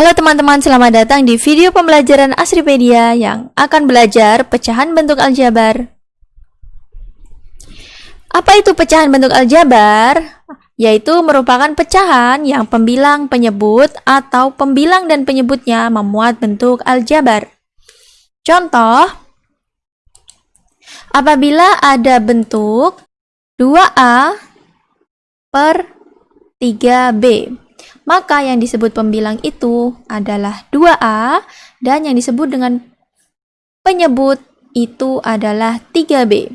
Halo teman-teman, selamat datang di video pembelajaran Asripedia yang akan belajar pecahan bentuk aljabar. Apa itu pecahan bentuk aljabar? Yaitu merupakan pecahan yang pembilang, penyebut, atau pembilang dan penyebutnya memuat bentuk aljabar. Contoh, apabila ada bentuk 2A per 3B maka yang disebut pembilang itu adalah 2A dan yang disebut dengan penyebut itu adalah 3B.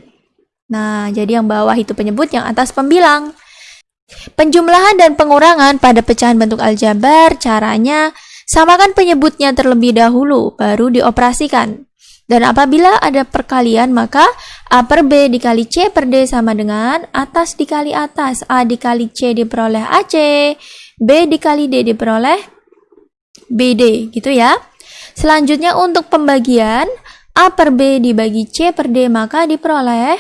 Nah, jadi yang bawah itu penyebut, yang atas pembilang. Penjumlahan dan pengurangan pada pecahan bentuk aljabar caranya samakan penyebutnya terlebih dahulu baru dioperasikan. Dan apabila ada perkalian maka A per B dikali C per D sama dengan atas dikali atas A dikali C diperoleh AC B dikali D diperoleh BD gitu ya. Selanjutnya untuk pembagian A per B dibagi C per D maka diperoleh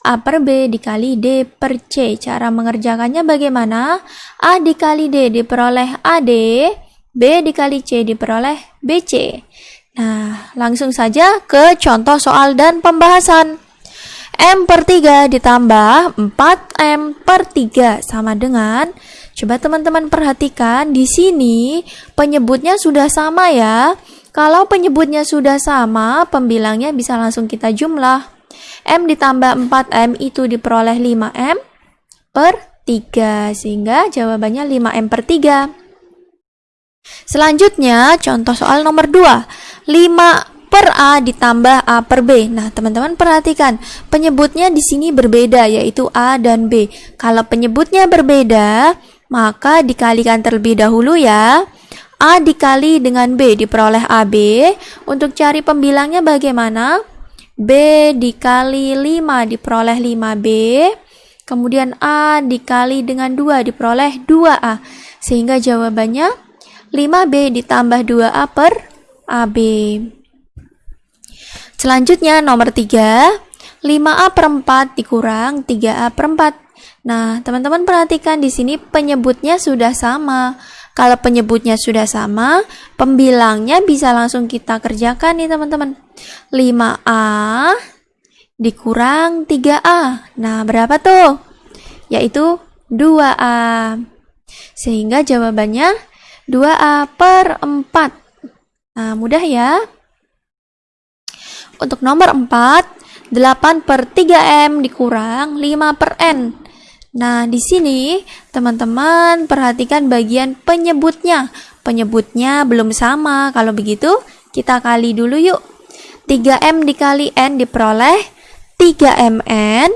A per B dikali D per C. Cara mengerjakannya bagaimana? A dikali D diperoleh AD, B dikali C diperoleh BC. Nah, langsung saja ke contoh soal dan pembahasan. M per 3 ditambah 4M per 3 sama dengan Coba teman-teman perhatikan di sini penyebutnya sudah sama ya. Kalau penyebutnya sudah sama, pembilangnya bisa langsung kita jumlah. M ditambah 4M itu diperoleh 5M per 3. Sehingga jawabannya 5M per 3. Selanjutnya, contoh soal nomor 2. 5 per A ditambah A per B. Nah, teman-teman perhatikan, penyebutnya di sini berbeda, yaitu A dan B. Kalau penyebutnya berbeda, maka dikalikan terlebih dahulu ya. A dikali dengan B diperoleh AB. Untuk cari pembilangnya bagaimana? B dikali 5 diperoleh 5B. Kemudian A dikali dengan 2 diperoleh 2A. Sehingga jawabannya 5B ditambah 2A per AB. Selanjutnya nomor 3. 5A per 4 dikurang 3A per 4 Nah, teman-teman perhatikan di sini penyebutnya sudah sama. Kalau penyebutnya sudah sama, pembilangnya bisa langsung kita kerjakan nih teman-teman. 5A dikurang 3A. Nah, berapa tuh? Yaitu 2A. Sehingga jawabannya 2A per 4. Nah, mudah ya. Untuk nomor 4, 8 per 3M dikurang 5 per N. Nah, di sini teman-teman perhatikan bagian penyebutnya. Penyebutnya belum sama. Kalau begitu, kita kali dulu yuk. 3M dikali N diperoleh 3MN.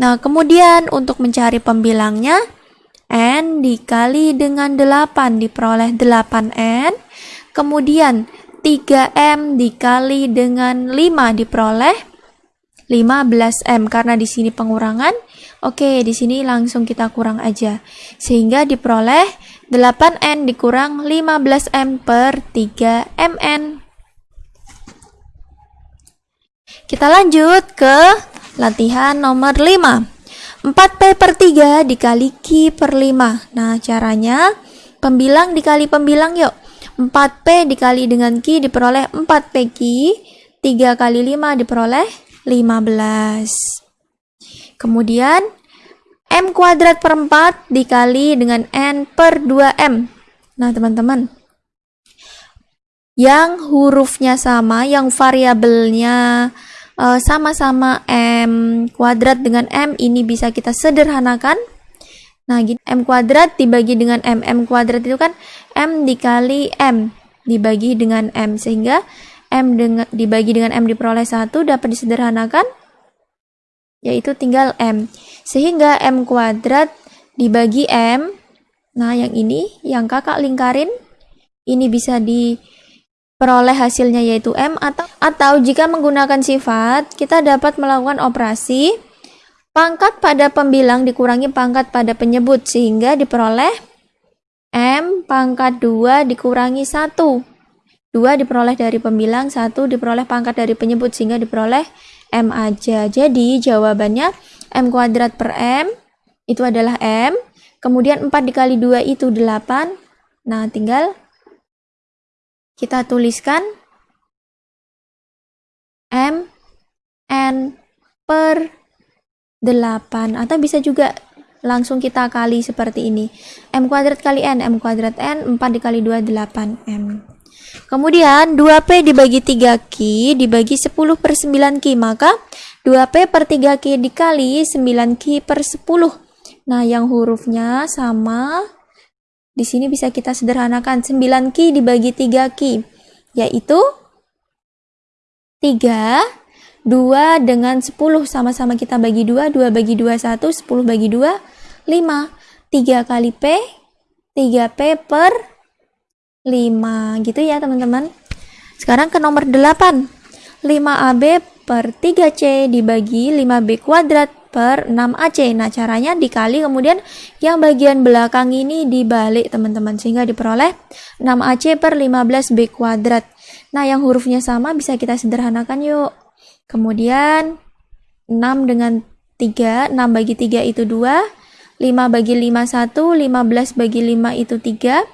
Nah, kemudian untuk mencari pembilangnya, N dikali dengan 8 diperoleh 8N. Kemudian 3M dikali dengan 5 diperoleh 15M karena di sini pengurangan Oke, di sini langsung kita kurang aja. Sehingga diperoleh 8N dikurang 15M per 3MN. Kita lanjut ke latihan nomor 5. 4P per 3 dikali Q per 5. Nah, caranya pembilang dikali pembilang yuk. 4P dikali dengan Q diperoleh 4PQ. 3 kali 5 diperoleh 15. Kemudian M kuadrat per 4 dikali dengan N per 2M. Nah, teman-teman, yang hurufnya sama, yang variabelnya eh, sama-sama uh, M kuadrat dengan M, ini bisa kita sederhanakan. Nah, gini, M kuadrat dibagi dengan M. M kuadrat itu kan M dikali M dibagi dengan M. Sehingga M dengan, dibagi dengan M diperoleh 1 dapat disederhanakan yaitu tinggal M. Sehingga M kuadrat dibagi M, nah yang ini, yang kakak lingkarin, ini bisa diperoleh hasilnya yaitu M, atau, atau jika menggunakan sifat, kita dapat melakukan operasi pangkat pada pembilang dikurangi pangkat pada penyebut, sehingga diperoleh M pangkat 2 dikurangi 1. 2 diperoleh dari pembilang, 1 diperoleh pangkat dari penyebut, sehingga diperoleh M aja. Jadi jawabannya M kuadrat per M itu adalah M. Kemudian 4 dikali 2 itu 8. Nah, tinggal kita tuliskan M N per 8 atau bisa juga langsung kita kali seperti ini M kuadrat kali N, M kuadrat N 4 dikali 2, 8M kemudian 2P dibagi 3 Q dibagi 10 per 9 Q maka 2P per 3 Q dikali 9 Q per 10 nah yang hurufnya sama. Di sini bisa kita sederhanakan. 9 Q dibagi 3 Q yaitu 3 2 dengan 10 sama-sama kita bagi 2, 2 bagi 2 1, 10 bagi 2 5. 3 kali P 3P per 5 gitu ya teman-teman. Sekarang ke nomor 8. 5AB per 3C dibagi 5B kuadrat per 6AC. Nah, caranya dikali kemudian yang bagian belakang ini dibalik teman-teman sehingga diperoleh 6AC per 15B kuadrat. Nah, yang hurufnya sama bisa kita sederhanakan yuk. Kemudian 6 dengan 3, 6 bagi 3 itu 2, 5 bagi 5 1, 15 bagi 5 itu 3.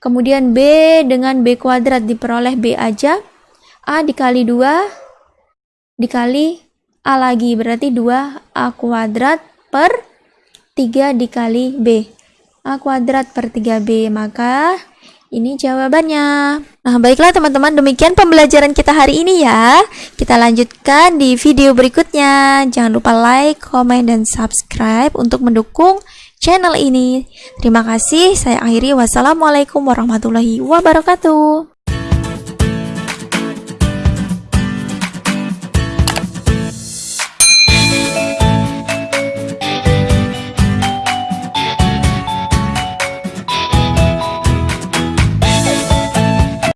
Kemudian B dengan B kuadrat diperoleh B aja. A dikali 2 dikali A lagi berarti 2 A kuadrat per 3 dikali B. A kuadrat per 3B maka ini jawabannya. Nah, baiklah teman-teman, demikian pembelajaran kita hari ini ya. Kita lanjutkan di video berikutnya. Jangan lupa like, komen, dan subscribe untuk mendukung channel ini. Terima kasih. Saya akhiri. Wassalamualaikum warahmatullahi wabarakatuh.